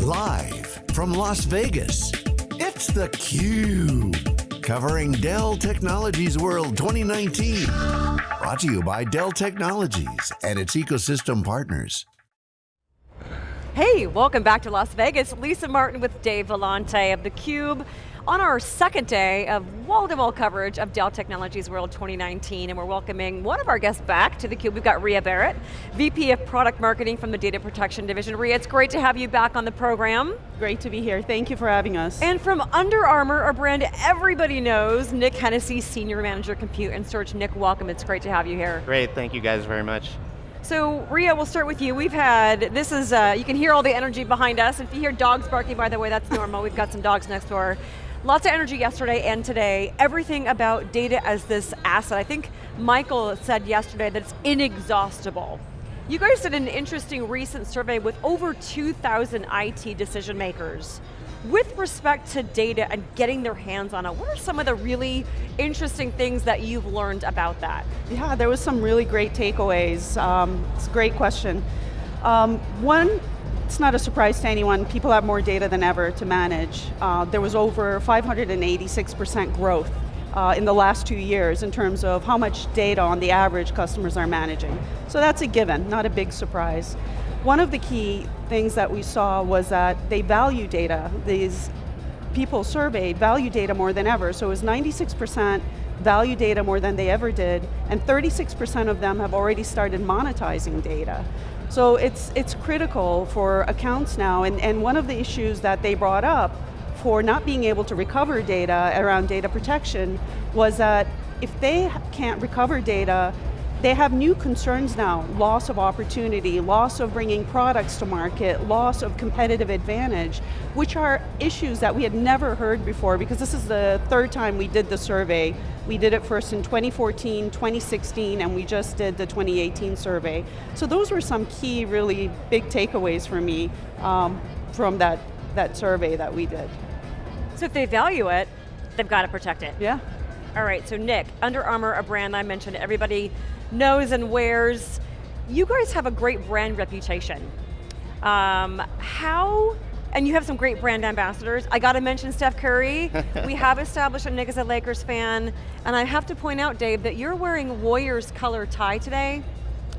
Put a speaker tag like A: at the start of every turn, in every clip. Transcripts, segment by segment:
A: Live from Las Vegas, it's theCUBE. Covering Dell Technologies World 2019. Brought to you by Dell Technologies and its ecosystem partners.
B: Hey, welcome back to Las Vegas. Lisa Martin with Dave Vellante of theCUBE on our second day of wall-to-wall -wall coverage of Dell Technologies World 2019, and we're welcoming one of our guests back to theCUBE. We've got Ria Barrett, VP of Product Marketing from the Data Protection Division. Ria, it's great to have you back on the program.
C: Great to be here, thank you for having us.
B: And from Under Armour, a brand everybody knows, Nick Hennessy, Senior Manager Compute and Storage. Nick, welcome, it's great to have you here.
D: Great, thank you guys very much.
B: So Ria, we'll start with you. We've had, this is, uh, you can hear all the energy behind us. If you hear dogs barking, by the way, that's normal. We've got some dogs next door. Lots of energy yesterday and today. Everything about data as this asset. I think Michael said yesterday that it's inexhaustible. You guys did an interesting recent survey with over 2,000 IT decision makers. With respect to data and getting their hands on it, what are some of the really interesting things that you've learned about that?
C: Yeah, there was some really great takeaways. Um, it's a great question. Um, one it's not a surprise to anyone, people have more data than ever to manage. Uh, there was over 586% growth uh, in the last two years in terms of how much data on the average customers are managing. So that's a given, not a big surprise. One of the key things that we saw was that they value data. These people surveyed value data more than ever, so it was 96% value data more than they ever did, and 36% of them have already started monetizing data. So it's, it's critical for accounts now, and, and one of the issues that they brought up for not being able to recover data around data protection was that if they can't recover data, they have new concerns now, loss of opportunity, loss of bringing products to market, loss of competitive advantage, which are issues that we had never heard before because this is the third time we did the survey we did it first in 2014, 2016, and we just did the 2018 survey. So those were some key, really big takeaways for me um, from that, that survey that we did.
B: So if they value it, they've got to protect it.
C: Yeah.
B: All right, so Nick, Under Armour, a brand I mentioned everybody knows and wears. You guys have a great brand reputation. Um, how and you have some great brand ambassadors. I got to mention Steph Curry. we have established that Nick is a Lakers fan, and I have to point out, Dave, that you're wearing Warriors color tie today.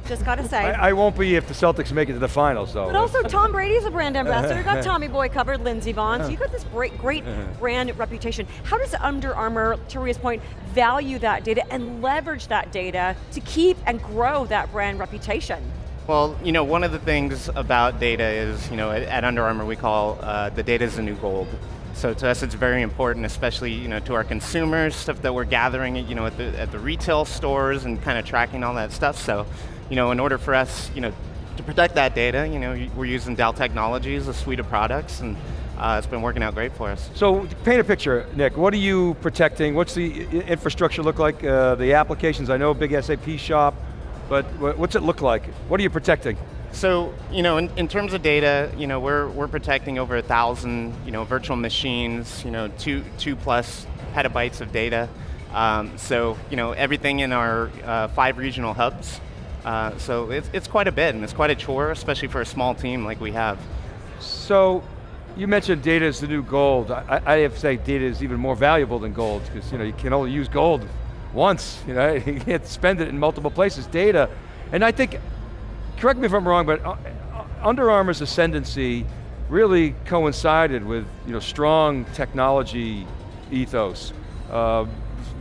B: Just got to say.
E: I, I, won't be if the Celtics make it to the finals, though.
B: But also, Tom Brady's a brand ambassador. You got Tommy Boy covered, Lindsey Vonn. So you got this great, great brand reputation. How does Under Armour, to Ria's point, value that data and leverage that data to keep and grow that brand reputation?
D: Well, you know, one of the things about data is, you know, at, at Under Armour we call uh, the data is the new gold. So to us it's very important, especially you know, to our consumers, stuff that we're gathering you know, at, the, at the retail stores and kind of tracking all that stuff. So you know, in order for us you know, to protect that data, you know, we're using Dell Technologies, a suite of products, and uh, it's been working out great for us.
E: So paint a picture, Nick. What are you protecting? What's the infrastructure look like? Uh, the applications, I know, big SAP shop but what's it look like? What are you protecting?
D: So, you know, in, in, terms of data, you know, we're, we're protecting over a thousand, you know, virtual machines, you know, two, two plus petabytes of data. Um, so, you know, everything in our uh, five regional hubs. Uh, so it's, it's quite a bit, and it's quite a chore, especially for a small team like we have.
E: So, you mentioned data is the new gold. I, I have to say data is even more valuable than gold, because you know, you can only use gold once, you know, you can't spend it in multiple places, data. And I think, correct me if I'm wrong, but uh, uh, Under Armour's ascendancy really coincided with you know, strong technology ethos, uh,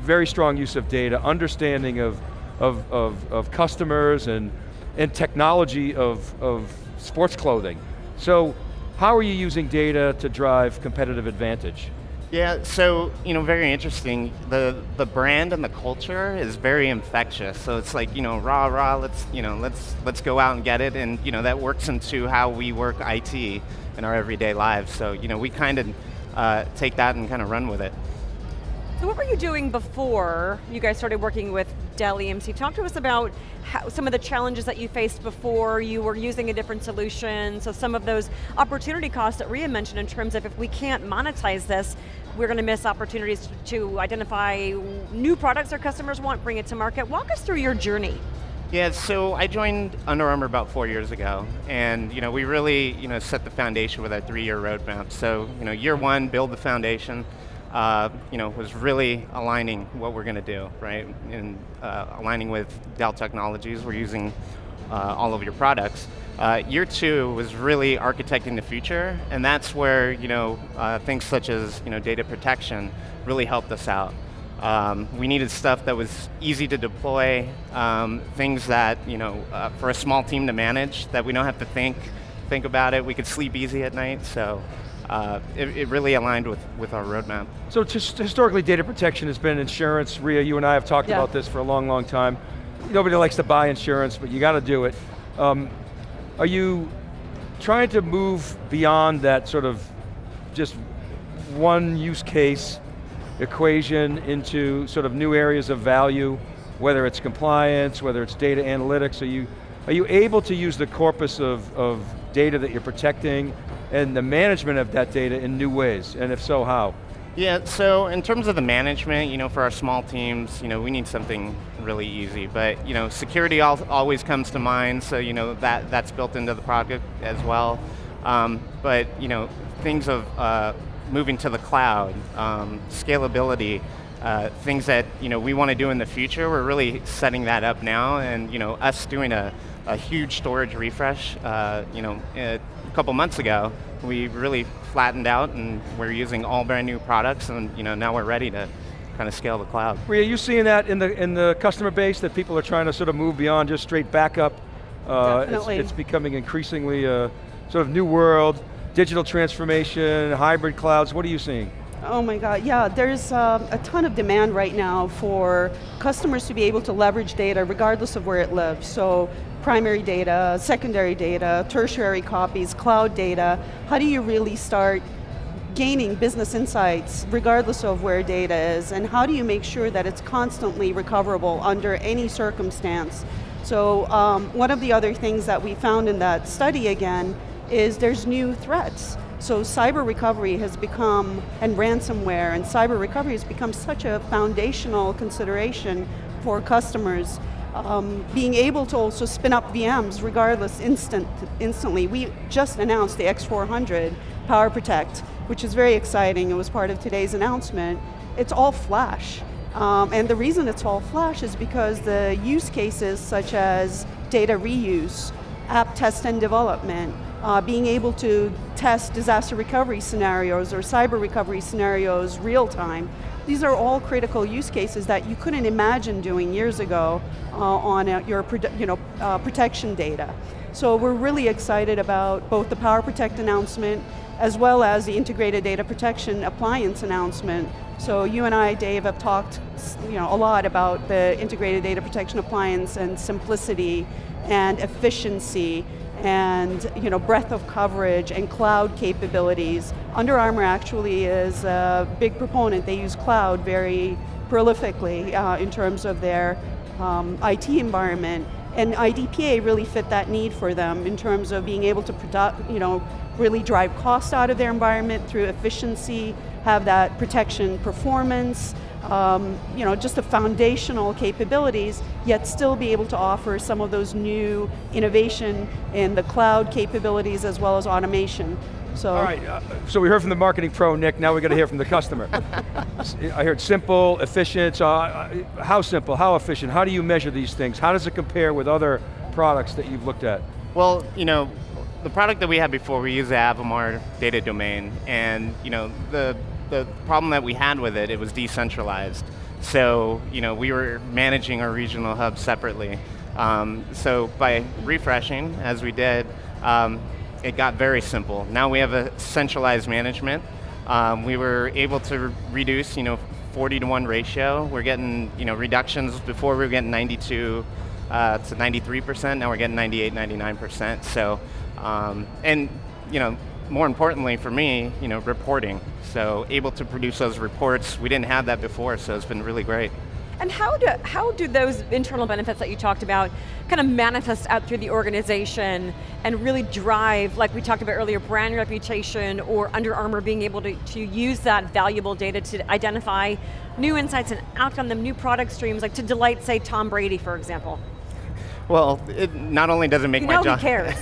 E: very strong use of data, understanding of, of, of, of customers and, and technology of, of sports clothing. So how are you using data to drive competitive advantage?
D: Yeah, so, you know, very interesting. The the brand and the culture is very infectious. So it's like, you know, rah rah, let's, you know, let's let's go out and get it and, you know, that works into how we work IT in our everyday lives. So, you know, we kind of uh, take that and kind of run with it.
B: So what were you doing before you guys started working with Dell EMC? Talk to us about how, some of the challenges that you faced before you were using a different solution, so some of those opportunity costs that Ria mentioned in terms of if we can't monetize this, we're going to miss opportunities to identify new products our customers want, bring it to market. Walk us through your journey.
D: Yeah, so I joined Under Armour about four years ago, and you know we really you know set the foundation with our three-year roadmap. So you know year one, build the foundation. Uh, you know was really aligning what we're going to do, right? And uh, aligning with Dell Technologies. We're using uh, all of your products. Uh, year two was really architecting the future, and that's where you know uh, things such as you know data protection really helped us out. Um, we needed stuff that was easy to deploy, um, things that you know uh, for a small team to manage that we don't have to think think about it. We could sleep easy at night. So. Uh, it, it, really aligned with, with our roadmap.
E: So just historically, data protection has been insurance. Ria, you and I have talked yeah. about this for a long, long time. Nobody likes to buy insurance, but you got to do it. Um, are you trying to move beyond that sort of just one use case equation into sort of new areas of value, whether it's compliance, whether it's data analytics, are you, are you able to use the corpus of, of data that you're protecting and the management of that data in new ways, and if so, how?
D: Yeah, so in terms of the management, you know, for our small teams, you know, we need something really easy, but you know, security al always comes to mind, so you know, that, that's built into the product as well. Um, but you know, things of uh, moving to the cloud, um, scalability, uh, things that you know we want to do in the future. We're really setting that up now, and you know us doing a, a huge storage refresh. Uh, you know, a couple months ago, we really flattened out, and we're using all brand new products, and you know now we're ready to kind of scale the cloud.
E: Are you seeing that in the in the customer base that people are trying to sort of move beyond just straight backup?
B: Uh, Definitely.
E: It's, it's becoming increasingly a sort of new world digital transformation, hybrid clouds, what are you seeing?
C: Oh my God, yeah, there's uh, a ton of demand right now for customers to be able to leverage data regardless of where it lives. So primary data, secondary data, tertiary copies, cloud data. How do you really start gaining business insights regardless of where data is and how do you make sure that it's constantly recoverable under any circumstance? So um, one of the other things that we found in that study again is there's new threats. So cyber recovery has become, and ransomware and cyber recovery has become such a foundational consideration for customers. Um, being able to also spin up VMs regardless instant, instantly. We just announced the X400 Power Protect, which is very exciting. It was part of today's announcement. It's all flash. Um, and the reason it's all flash is because the use cases such as data reuse, app test and development, uh, being able to test disaster recovery scenarios or cyber recovery scenarios real time. These are all critical use cases that you couldn't imagine doing years ago uh, on uh, your you know, uh, protection data. So we're really excited about both the Power Protect announcement as well as the integrated data protection appliance announcement. So you and I, Dave, have talked you know, a lot about the integrated data protection appliance and simplicity and efficiency and you know, breadth of coverage and cloud capabilities. Under Armour actually is a big proponent. They use cloud very prolifically uh, in terms of their um, IT environment. And IDPA really fit that need for them in terms of being able to product, you know, really drive cost out of their environment through efficiency, have that protection performance, um, you know, just the foundational capabilities, yet still be able to offer some of those new innovation in the cloud capabilities as well as automation. So.
E: All right, uh, so we heard from the marketing pro, Nick, now we got to hear from the customer. I heard simple, efficient, uh, uh, how simple, how efficient, how do you measure these things? How does it compare with other products that you've looked at?
D: Well, you know, the product that we had before, we used the Avamar data domain, and you know, the the problem that we had with it, it was decentralized. So, you know, we were managing our regional hub separately. Um, so by refreshing, as we did, um, it got very simple. Now we have a centralized management. Um, we were able to reduce, you know, 40 to 1 ratio. We're getting, you know, reductions. Before we were getting 92 uh, to 93%, now we're getting 98, 99%. So, um, and, you know, more importantly for me, you know, reporting. So able to produce those reports, we didn't have that before, so it's been really great.
B: And how do, how do those internal benefits that you talked about kind of manifest out through the organization and really drive, like we talked about earlier, brand reputation or Under Armour being able to, to use that valuable data to identify new insights and act on them, new product streams, like to delight, say, Tom Brady, for example?
D: Well, it not only does it make
B: You
D: my
B: know
D: job.
B: he cares.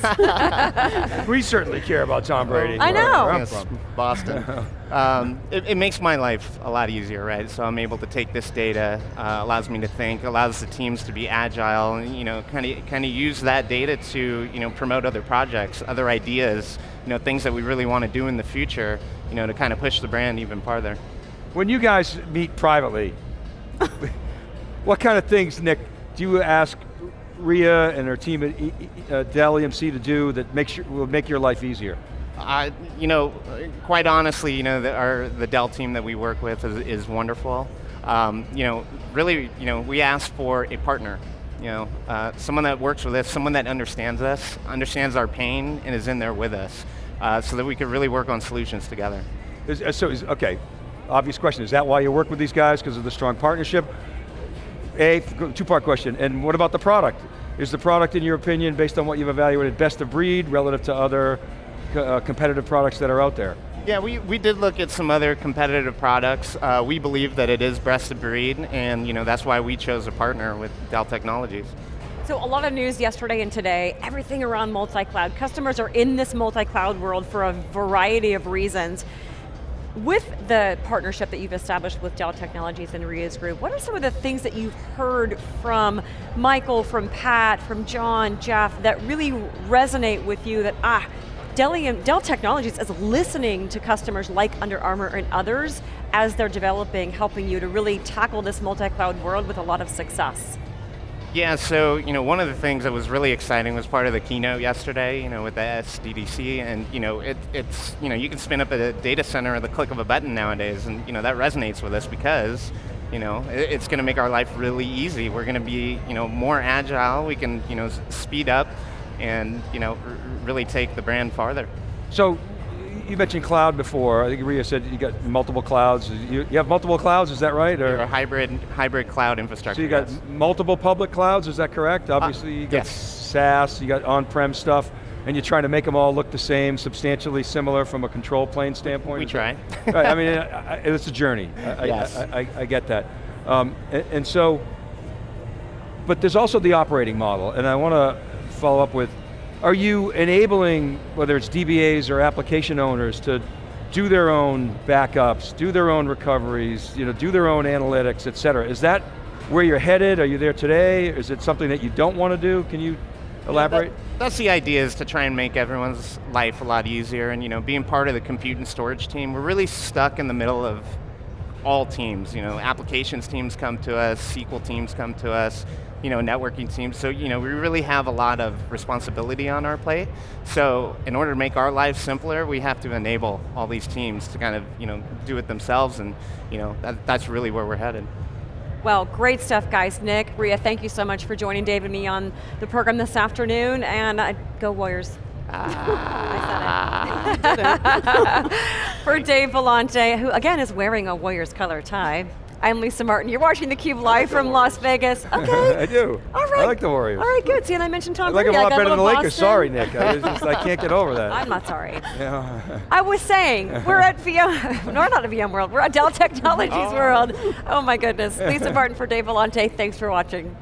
E: We certainly care about Tom Brady.
B: I know.
D: Yes,
E: from.
D: Boston. um, it, it makes my life a lot easier, right? So I'm able to take this data, uh, allows me to think, allows the teams to be agile, and you know, kind of kind of use that data to you know promote other projects, other ideas, you know, things that we really want to do in the future, you know, to kind of push the brand even farther.
E: When you guys meet privately, what kind of things, Nick, do you ask Ria and her team at E- E- uh, Dell EMC to do that makes your, will make your life easier?
D: Uh, you know, quite honestly, you know, the, our, the Dell team that we work with is, is wonderful. Um, you know, really, you know, we ask for a partner. You know, uh, someone that works with us, someone that understands us, understands our pain, and is in there with us, uh, so that we could really work on solutions together.
E: Is, uh, so, is, okay, obvious question, is that why you work with these guys, because of the strong partnership? A, two-part question, and what about the product? Is the product, in your opinion, based on what you've evaluated, best of breed relative to other uh, competitive products that are out there?
D: Yeah, we, we did look at some other competitive products. Uh, we believe that it is best of breed, and you know that's why we chose a partner with Dell Technologies.
B: So a lot of news yesterday and today, everything around multi-cloud. Customers are in this multi-cloud world for a variety of reasons. With the partnership that you've established with Dell Technologies and Ria's group, what are some of the things that you've heard from Michael, from Pat, from John, Jeff, that really resonate with you that, ah, Dell, Dell Technologies is listening to customers like Under Armour and others as they're developing, helping you to really tackle this multi-cloud world with a lot of success?
D: Yeah, so you know, one of the things that was really exciting was part of the keynote yesterday. You know, with the SDDC, and you know, it, it's you know, you can spin up a data center at the click of a button nowadays, and you know that resonates with us because you know it, it's going to make our life really easy. We're going to be you know more agile. We can you know speed up, and you know really take the brand farther.
E: So, you mentioned cloud before. I think Ria said you got multiple clouds. You, you have multiple clouds, is that right?
D: A hybrid hybrid cloud infrastructure.
E: so you got
D: yes.
E: multiple public clouds, is that correct? Obviously you got
D: yes.
E: SaaS, you got on-prem stuff, and you're trying to make them all look the same, substantially similar from a control plane standpoint?
D: We try.
E: right, I mean, I, I, it's a journey. I,
D: Yes.
E: I get that. Um, and, and so, but there's also the operating model, and I want to follow up with, are you enabling, whether it's DBAs or application owners, to do their own backups, do their own recoveries, you know, do their own analytics, et cetera? Is that where you're headed? Are you there today? Is it something that you don't want to do? Can you elaborate?
D: That- that's the idea is to try and make everyone's life a lot easier and you know being part of the compute and storage team we're really stuck in the middle of all teams you know applications teams come to us SQL teams come to us you know networking teams so you know we really have a lot of responsibility on our plate so in order to make our lives simpler we have to enable all these teams to kind of you know do it themselves and you know that, that's really where we're headed
B: Well, great stuff, guys. Nick, Ria, thank you so much for joining Dave and me on the program this afternoon, and uh, go Warriors. I said it. for Dave Vellante, who again is wearing a Warriors color tie. I'm Lisa Martin. You're watching theCUBE live from Las Vegas. Okay.
E: I do.
B: All right.
E: I like the Warriors.
B: All right, good. See, and I mentioned Tom
E: I like
B: Brady.
E: them a lot better than the Lakers. Sorry, Nick. I, just, I can't get over that.
B: I'm not sorry.
E: Yeah.
B: I was saying, we're at VM, no, we're not at VM World, we're at Dell Technologies oh. World. Oh my goodness. Lisa Martin for Dave Vellante, thanks for watching.